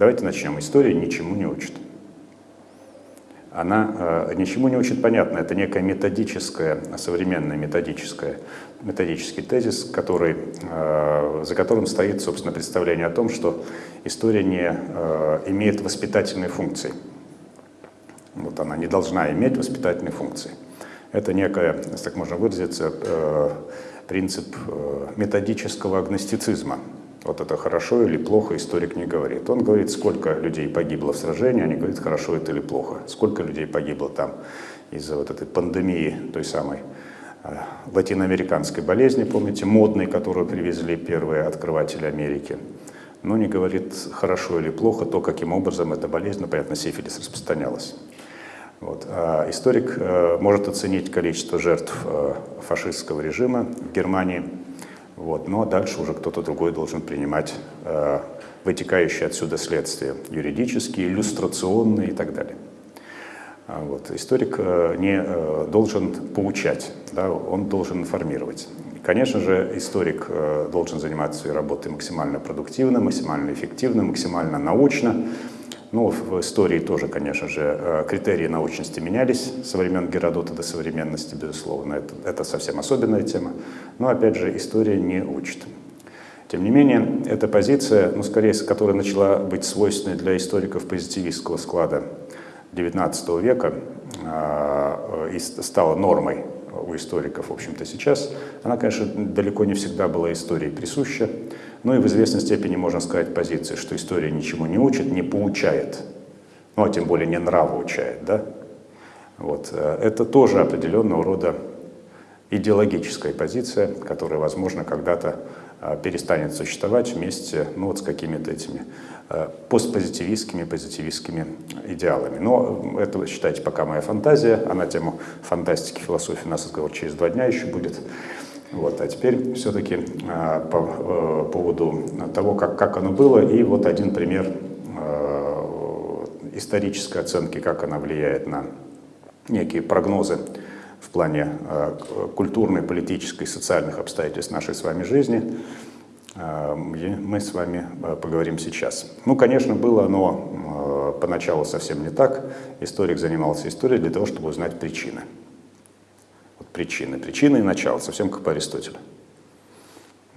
Давайте начнем. История ничему не учит. Она э, ничему не учит, понятно, это некая методическая, современная методическая, методический тезис, который, э, за которым стоит, собственно, представление о том, что история не э, имеет воспитательной функции. Вот она не должна иметь воспитательной функции. Это некая, если так можно выразиться, э, принцип э, методического агностицизма. Вот это хорошо или плохо историк не говорит. Он говорит, сколько людей погибло в сражении, не говорит, хорошо это или плохо. Сколько людей погибло там из-за вот этой пандемии, той самой э, латиноамериканской болезни, помните, модной, которую привезли первые открыватели Америки. Но не говорит, хорошо или плохо то, каким образом эта болезнь, ну, понятно, сифилис распространялась. Вот. А историк э, может оценить количество жертв э, фашистского режима в Германии, вот. но дальше уже кто-то другой должен принимать э, вытекающие отсюда следствия юридические, иллюстрационные и так далее. А вот. Историк э, не э, должен поучать, да, он должен информировать. Конечно же, историк э, должен заниматься своей работой максимально продуктивно, максимально эффективно, максимально научно, ну, в истории тоже, конечно же, э, критерии научности менялись со времен Геродота до современности, безусловно. Это, это совсем особенная тема. Но, опять же, история не учит. Тем не менее, эта позиция, ну, скорее, которая начала быть свойственной для историков позитивистского склада XIX века э, и стала нормой у историков, в общем-то, сейчас, она, конечно, далеко не всегда была истории присуща. Ну и в известной степени можно сказать позиции, что история ничему не учит, не поучает, ну а тем более не нравоучает, да? Вот. Э, это тоже определенного рода идеологическая позиция, которая, возможно, когда-то э, перестанет существовать вместе ну, вот с какими-то этими э, постпозитивистскими, позитивистскими идеалами. Но это, считайте, пока моя фантазия, а на тему фантастики, философии у нас разговор через два дня еще будет. Вот, а теперь все-таки а, по а, поводу того, как, как оно было, и вот один пример а, исторической оценки, как она влияет на некие прогнозы в плане а, культурной, политической, социальных обстоятельств нашей с вами жизни. А, мы с вами поговорим сейчас. Ну, конечно, было оно а, поначалу совсем не так. Историк занимался историей для того, чтобы узнать причины причины. Причины и начало, совсем как по Аристотелю.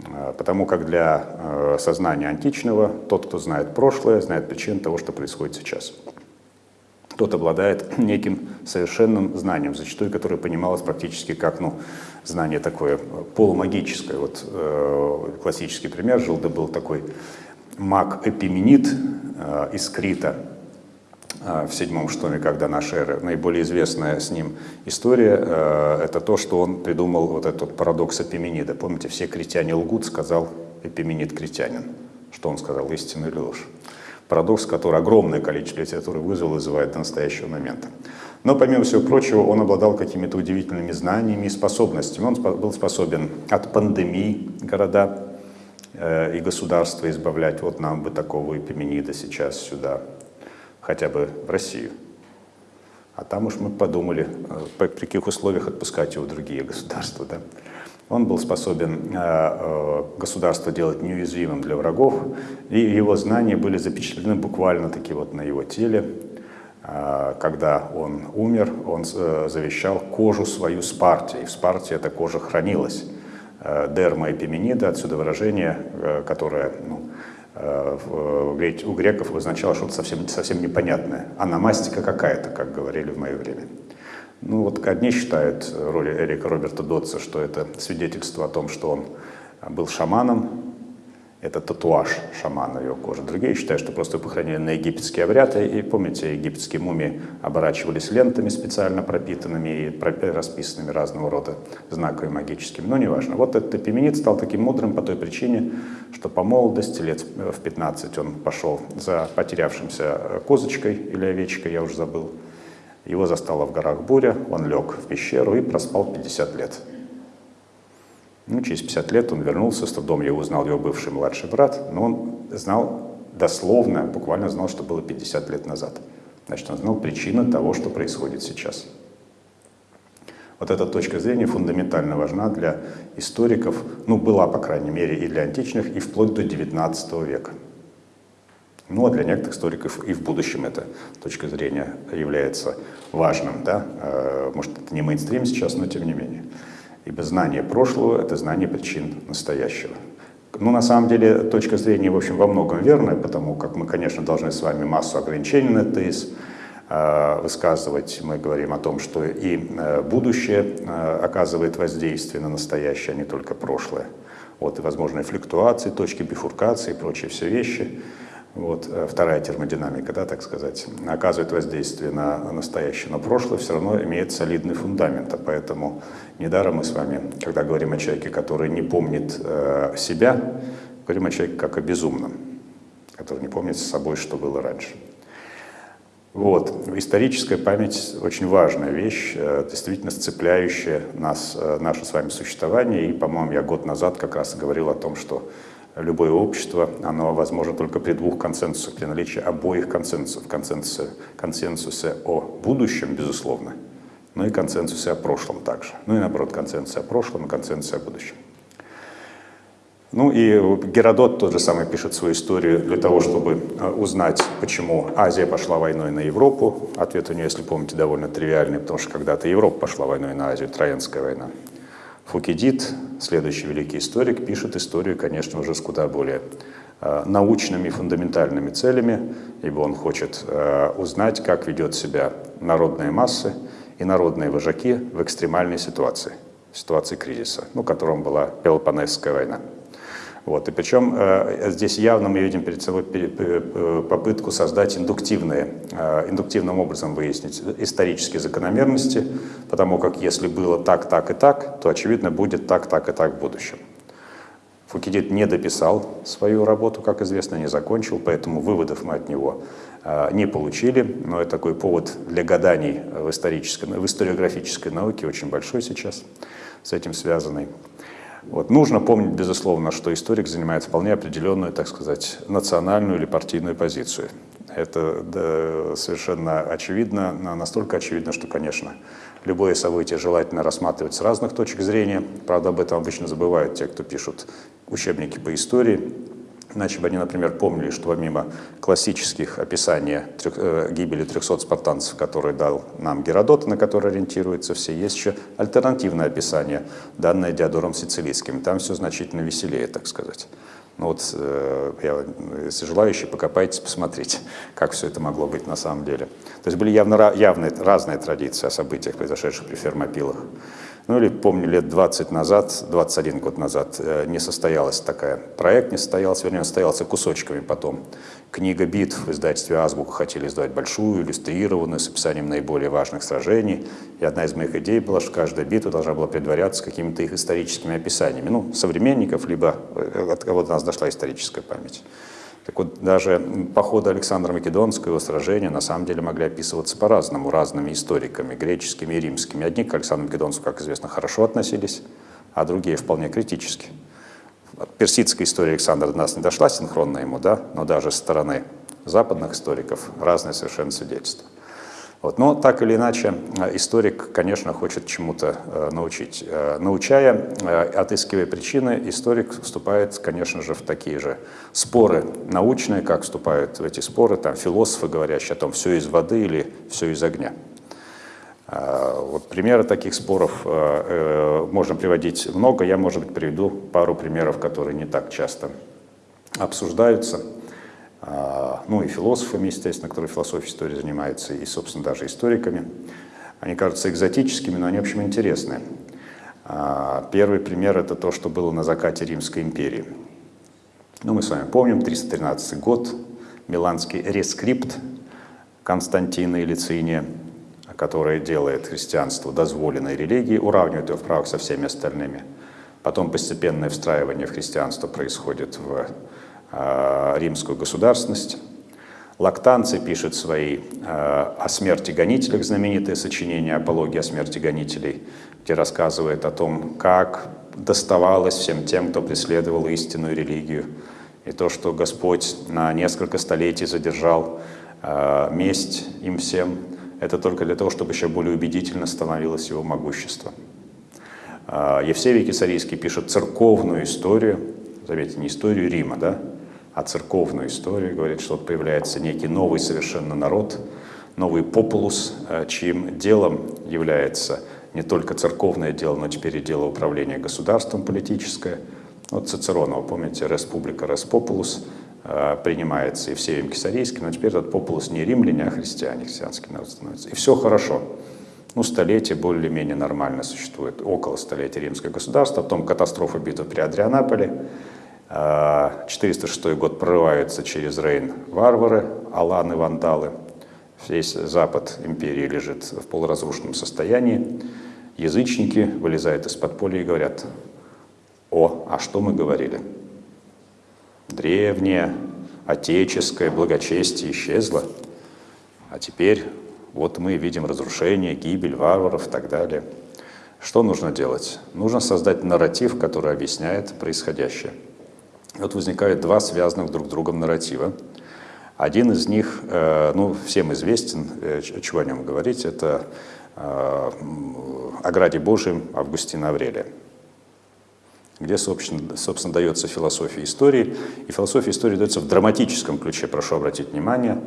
А, потому как для э, сознания античного тот, кто знает прошлое, знает причины того, что происходит сейчас. Тот обладает неким совершенным знанием, зачастую которое понималось практически как ну, знание такое полумагическое. Вот э, классический пример, жил да был такой маг Эпименид э, из Крита, а, в седьмом штоме «Когда наша эра». Наиболее известная с ним история э, — это то, что он придумал вот этот парадокс Эпименида. Помните, все критяне лгут, сказал Эпименид критянин. Что он сказал, истину или ложь? Парадокс, который огромное количество литературы вызвал и вызывает до настоящего момента. Но, помимо всего прочего, он обладал какими-то удивительными знаниями и способностями. Он был способен от пандемии города э, и государства избавлять. Вот нам бы такого Эпименида сейчас сюда хотя бы в Россию. А там уж мы подумали, э, при каких условиях отпускать его в другие государства. Да? Он был способен э, э, государство делать неуязвимым для врагов, и его знания были запечатлены буквально таки вот на его теле. Когда он умер, он завещал кожу свою Спарте, и в Спарте эта кожа хранилась. Дерма эпименида, отсюда выражение, которое ну, у греков обозначало что-то совсем, совсем непонятное. Аномастика какая-то, как говорили в мое время. Ну вот одни считают роли Эрика Роберта Дотса, что это свидетельство о том, что он был шаманом, это татуаж шамана его кожи. Другие считают, что просто похоронили на египетские обряды. И помните, египетские мумии оборачивались лентами специально пропитанными и расписанными разного рода знаками магическими. Но неважно. Вот этот эпименит стал таким мудрым по той причине, что по молодости, лет в 15, он пошел за потерявшимся козочкой или овечкой, я уже забыл. Его застала в горах буря, он лег в пещеру и проспал 50 лет. Ну, через 50 лет он вернулся, с трудом я узнал его бывший младший брат, но он знал дословно, буквально знал, что было 50 лет назад. Значит, он знал причину того, что происходит сейчас. Вот эта точка зрения фундаментально важна для историков, ну, была, по крайней мере, и для античных, и вплоть до XIX века. Ну, а для некоторых историков и в будущем эта точка зрения является важным. Да? Э, может, это не мейнстрим сейчас, но тем не менее. Ибо знание прошлого — это знание причин настоящего. Ну, на самом деле, точка зрения, в общем, во многом верная, потому как мы, конечно, должны с вами массу ограничений на тезис э, высказывать. Мы говорим о том, что и э, будущее оказывает воздействие на настоящее, а не только прошлое. Вот, и возможные флюктуации, точки бифуркации и прочие все вещи — вот, э, вторая термодинамика, да, так сказать, оказывает воздействие на настоящее, но прошлое все равно имеет солидный фундамент. А поэтому недаром мы с вами, когда говорим о человеке, который не помнит э, себя, говорим о человеке как о безумном, который не помнит с собой, что было раньше. Вот. Историческая память очень важная вещь, э, действительно сцепляющая нас, э, наше с вами существование. И, по-моему, я год назад как раз говорил о том, что любое общество, оно возможно только при двух консенсусах, при наличии обоих консенсусов. Консенсусе, консенсусе о будущем, безусловно, но и консенсусе о прошлом также. Ну и наоборот, консенсусе о прошлом и консенсусе о будущем. Ну и Геродот тот же самый пишет свою историю для того, чтобы э, узнать, почему Азия пошла войной на Европу. Ответ у нее, если помните, довольно тривиальный, потому что когда-то Европа пошла войной на Азию, Троянская война. Фукидид, следующий великий историк, пишет историю, конечно, уже с куда более э, научными фундаментальными целями, ибо он хочет э, узнать, как ведет себя народные массы и народные вожаки в экстремальной ситуации, ситуации кризиса, ну, которым была Пелопонесская война. Вот. И причем э, здесь явно мы видим перед собой э, попытку создать индуктивные, э, индуктивным образом выяснить исторические закономерности, потому как если было так, так и так, то очевидно будет так, так и так в будущем. Фукидид не дописал свою работу, как известно, не закончил, поэтому выводов мы от него э, не получили, но это такой повод для гаданий в, исторической, в историографической науке, очень большой сейчас с этим связанный. Вот. Нужно помнить, безусловно, что историк занимает вполне определенную, так сказать, национальную или партийную позицию. Это да, совершенно очевидно, настолько очевидно, что, конечно, любое событие желательно рассматривать с разных точек зрения. Правда, об этом обычно забывают те, кто пишут учебники по истории. Иначе бы они, например, помнили, что помимо классических описаний трех, э, гибели 300 спартанцев, которые дал нам Геродот, на который ориентируются все, есть еще альтернативное описание, данное Диодором Сицилийским. Там все значительно веселее, так сказать. Ну вот, э, я, если желающие, покопайтесь, посмотрите, как все это могло быть на самом деле. То есть были явно явные, разные традиции о событиях, произошедших при фермопилах. Ну или помню, лет 20 назад, 21 год назад э, не состоялась такая, проект не состоялся, вернее, состоялся кусочками потом. Книга битв в издательстве «Азбука» хотели издать большую, иллюстрированную, с описанием наиболее важных сражений. И одна из моих идей была, что каждая битва должна была предваряться какими-то их историческими описаниями. Ну, современников, либо э, от кого-то нас дошла историческая память. Так вот, даже походы Александра Македонского, его сражения, на самом деле могли описываться по-разному, разными историками, греческими и римскими. Одни к Александру Македонскому, как известно, хорошо относились, а другие вполне критически. Персидская история Александра до нас не дошла синхронно ему, да, но даже со стороны западных историков разные совершенно свидетельства. Вот. Но так или иначе, э, историк, конечно, хочет чему-то э, научить. Э, научая, отыскивая причины, историк вступает, конечно же, в такие же споры научные, как вступают в эти споры там, философы, говорящие о том, все из воды или все из огня. Вот примеры таких споров можно приводить много. Я, может быть, приведу пару примеров, которые не так часто обсуждаются. А, ну и философами, естественно, которые философией истории занимаются, и, собственно, даже историками. Они кажутся экзотическими, но они, в общем, интересные. А, первый пример – это то, что было на закате Римской империи. Ну, мы с вами помним, 313 год, Миланский рескрипт Константина и Лициния, который делает христианство дозволенной религией, уравнивает его в правах со всеми остальными. Потом постепенное встраивание в христианство происходит в римскую государственность. Лактанцы пишет свои э, о смерти гонителях, знаменитое сочинение «Апология о смерти гонителей», где рассказывает о том, как доставалось всем тем, кто преследовал истинную религию, и то, что Господь на несколько столетий задержал э, месть им всем, это только для того, чтобы еще более убедительно становилось его могущество. Евсевий Кисарийский пишет церковную историю, заметьте, не историю Рима, да, а церковную историю, говорит, что появляется некий новый совершенно народ, новый популус, э, чьим делом является не только церковное дело, но теперь и дело управления государством политическое. Вот Цицерона, помните, «Республика Респопулус», э, принимается и Евсеем Кесарийским, но теперь этот популус не римляне, а христиане, христианский народ становится. И все хорошо. Ну, столетие более-менее нормально существует, около столетия римское государство, потом катастрофа битвы при Адрианаполе, 406 э, год прорываются через Рейн варвары, аланы, вандалы, весь запад империи лежит в полуразрушенном состоянии, язычники вылезают из подполья и говорят, о, а что мы говорили? Древнее, отеческое благочестие исчезло, а теперь вот мы видим разрушение, гибель варваров и так далее. Что нужно делать? Нужно создать нарратив, который объясняет происходящее. Вот возникают два связанных друг с другом нарратива. Один из них, э, ну, всем известен, э, чего о нем говорить, это э, о Граде Божьем Августина Аврелия где, собственно, собственно, дается философия истории. И философия истории дается в драматическом ключе, прошу обратить внимание,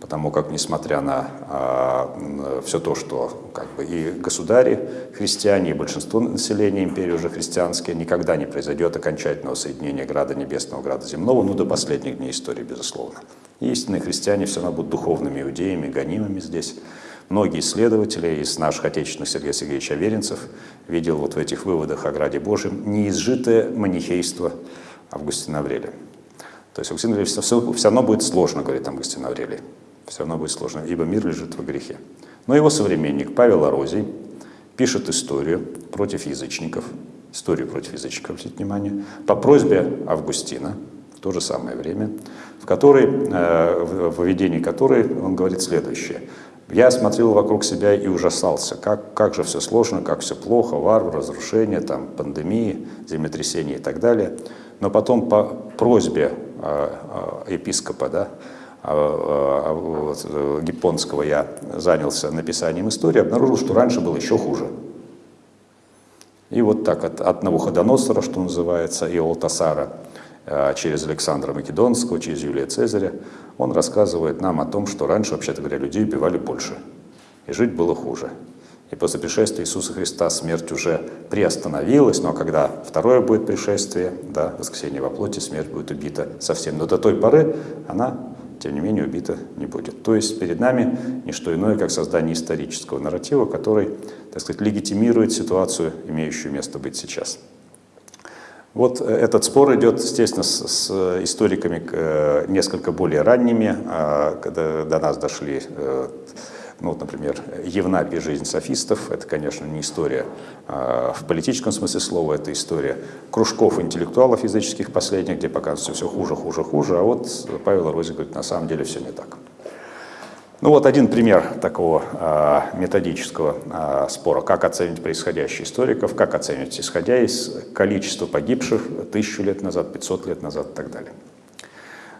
потому как, несмотря на а, все то, что как бы, и государи христиане, и большинство населения империи уже христианские, никогда не произойдет окончательного соединения Града Небесного, Града Земного, ну, до последних дней истории, безусловно. И истинные христиане все равно будут духовными иудеями, гонимыми здесь. Многие исследователи из наших отечественных Сергея Сергеевича Аверинцев видел вот в этих выводах о Граде Божьем неизжитое манихейство Августина Аврелия. То есть Августин Аврелий все, все, равно будет сложно, говорит Августин Аврелий. Все равно будет сложно, ибо мир лежит во грехе. Но его современник Павел Орозий пишет историю против язычников, историю против язычников, обратите внимание, по просьбе Августина, в то же самое время, в которой, э, в введении которой он говорит следующее. Я смотрел вокруг себя и ужасался, как, как же все сложно, как все плохо, варвар, разрушения, там, пандемии, землетрясения и так далее. Но потом по просьбе э, э, епископа да, э, вот, э, я занялся написанием истории, обнаружил, что раньше было еще хуже. И вот так от, от Навуходоносора, что называется, и Олтасара – через Александра Македонского, через Юлия Цезаря, он рассказывает нам о том, что раньше, вообще-то говоря, людей убивали больше, и жить было хуже. И после пришествия Иисуса Христа смерть уже приостановилась, но когда второе будет пришествие, да, воскресенье во плоти, смерть будет убита совсем. Но до той поры она, тем не менее, убита не будет. То есть перед нами не что иное, как создание исторического нарратива, который, так сказать, легитимирует ситуацию, имеющую место быть сейчас. Вот э, этот спор идет, естественно, с, с историками э, несколько более ранними, а, когда до нас дошли, э, ну, вот, например, Евнапий «Жизнь софистов». Это, конечно, не история а, в политическом смысле слова, это история кружков интеллектуалов языческих последних, где показывается все хуже, хуже, хуже, а вот Павел Рози говорит, на самом деле все не так. Ну вот один пример такого а, методического а, спора, как оценить происходящее историков, как оценивать, исходя из количества погибших тысячу лет назад, 500 лет назад и так далее.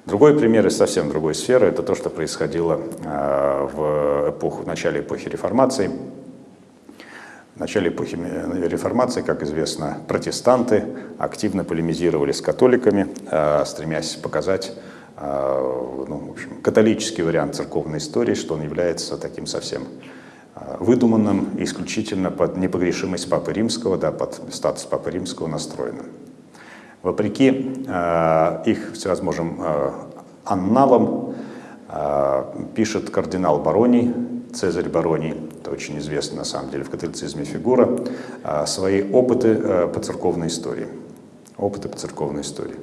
Другой пример из совсем другой сферы – это то, что происходило а, в, эпоху, в начале эпохи реформации. В начале эпохи реформации, как известно, протестанты активно полемизировали с католиками, стремясь показать а, ну, в общем, католический вариант церковной истории, что он является таким совсем а, выдуманным исключительно под непогрешимость Папы Римского, да, под статус Папы Римского настроенным. Вопреки э, их всевозможным э, анналам э, пишет кардинал Бароний, Цезарь Бароний, это очень известная на самом деле в католицизме фигура, э, свои опыты э, по церковной истории. Опыты по церковной истории.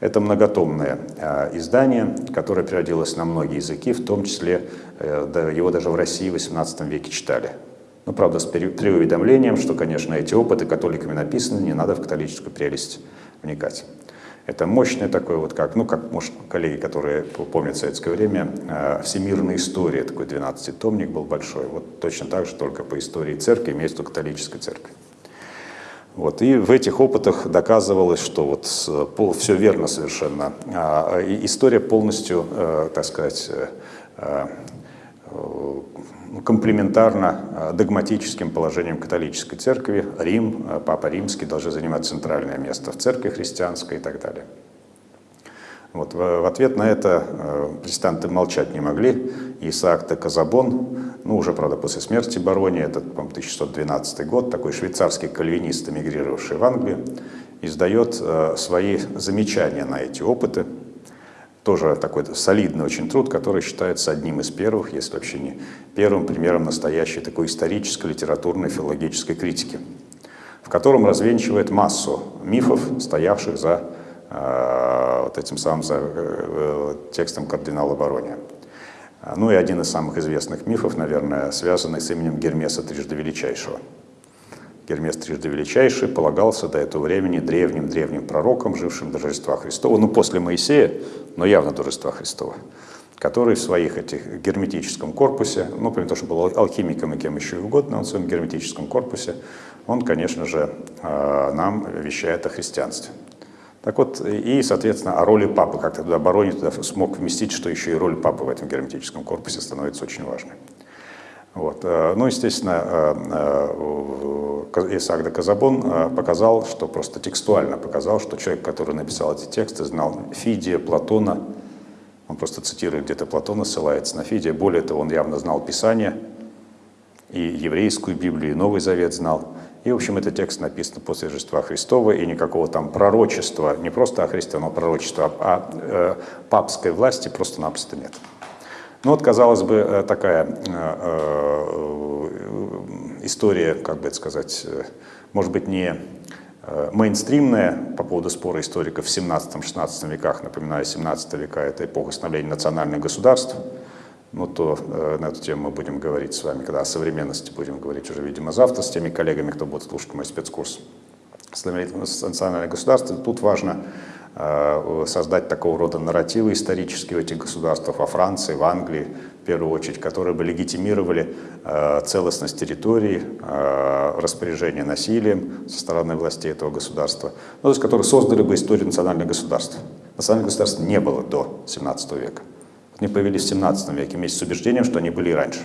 Это многотомное э, издание, которое переводилось на многие языки, в том числе э, его даже в России в XVIII веке читали. Ну, правда, с преуведомлением, что, конечно, эти опыты католиками написаны, не надо в католическую прелесть вникать. Это мощное такое, вот как, ну, как, может, коллеги, которые помнят советское время, э, «Всемирная история», такой 12-томник был большой, вот точно так же, только по истории церкви, месту католической церкви. Вот, и в этих опытах доказывалось, что вот все верно совершенно. А, история полностью, э, так сказать, э, э, комплементарна догматическим положением католической церкви. Рим, Папа Римский должны занимать центральное место в церкви христианской и так далее. Вот, в, ответ на это протестанты молчать не могли. Исаак де Казабон, ну уже, правда, после смерти Барони, это, по 1612 год, такой швейцарский кальвинист, эмигрировавший в Англию, издает э, свои замечания на эти опыты. Тоже такой солидный очень труд, который считается одним из первых, если вообще не первым примером настоящей такой исторической, литературной, филологической критики, в котором развенчивает массу мифов, стоявших за э, вот этим самым за, э, текстом кардинала Барония. Ну и один из самых известных мифов, наверное, связанный с именем Гермеса Трижды Величайшего. Гермес Трижды Величайший полагался до этого времени древним-древним пророком, жившим до Рождества Христова, ну после Моисея, но явно до Рождества Христова, который в своих этих герметическом корпусе, ну, помимо того, что был алхимиком и кем еще угодно, он в своем герметическом корпусе, он, конечно же, э, нам вещает о христианстве. Так вот, и, соответственно, о роли папы, как тогда Барони туда смог вместить, что еще и роль папы в этом герметическом корпусе становится очень важной. Вот. Э, ну, естественно, э, э, Исаак де Казабон показал, что просто текстуально показал, что человек, который написал эти тексты, знал Фидия, Платона, он просто цитирует где-то Платона, ссылается на Фидия. Более того, он явно знал Писание, и еврейскую Библию, и Новый Завет знал. И, в общем, этот текст написан после Рождества Христова, и никакого там пророчества, не просто о Христе, но пророчества, а, э, папской власти просто-напросто нет. Ну вот, казалось бы, э, такая э, э, история, как бы это сказать, может быть, не мейнстримная по поводу спора историков в 17-16 веках, напоминаю, 17 века – это эпоха становления национальных государств, ну, то э, на эту тему мы будем говорить с вами, когда о современности будем говорить уже, видимо, завтра с теми коллегами, кто будет слушать мой спецкурс. Национальное государство. Тут важно э, создать такого рода нарративы исторические в этих государствах, во Франции, в Англии, в первую очередь, которые бы легитимировали э, целостность территории, э, распоряжение насилием со стороны властей этого государства, ну, то есть которые создали бы историю национальных государств. Национальных государств не было до 17 века. Они появились в 17 веке вместе с убеждением, что они были и раньше.